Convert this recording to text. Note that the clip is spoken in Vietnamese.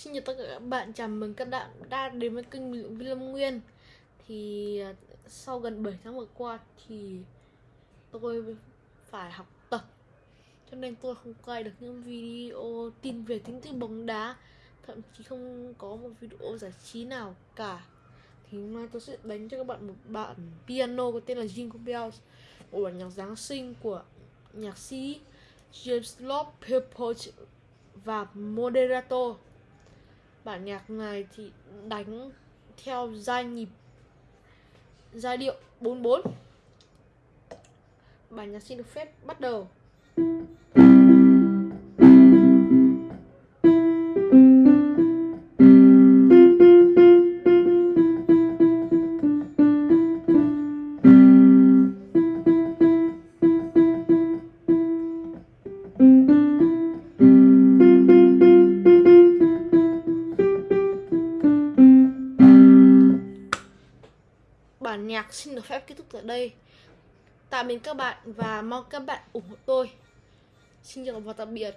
Xin chào tất cả các bạn, chào mừng các bạn đã đến với kênh Bình Lâm Nguyên. Thì à, sau gần 7 tháng vừa qua thì tôi phải học tập Cho nên tôi không quay được những video tin về tin tức bóng đá Thậm chí không có một video giải trí nào cả. Thì hôm nay tôi sẽ đánh cho các bạn một bản piano có tên là Jingle Bells Một bản nhạc Giáng sinh của nhạc sĩ James Lord Pepper và Moderato bản nhạc này thì đánh theo giai nhịp, giai điệu 44 bản nhạc xin được phép bắt đầu. Bản nhạc xin được phép kết thúc tại đây. Tạm biệt các bạn và mong các bạn ủng hộ tôi. Xin chào và tạm biệt.